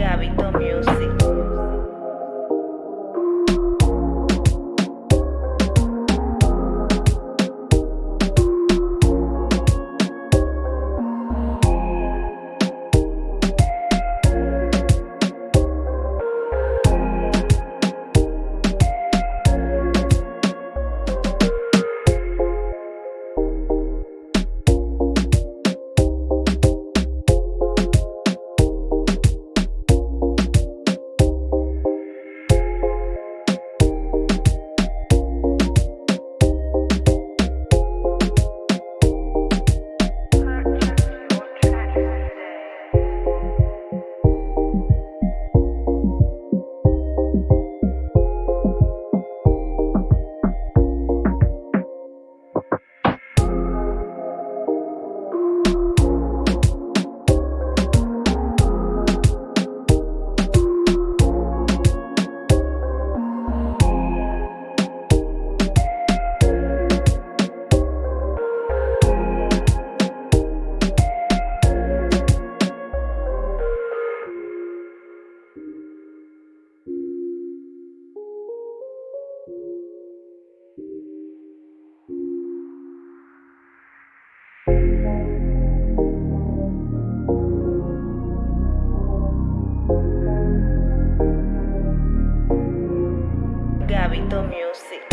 Gabito sí.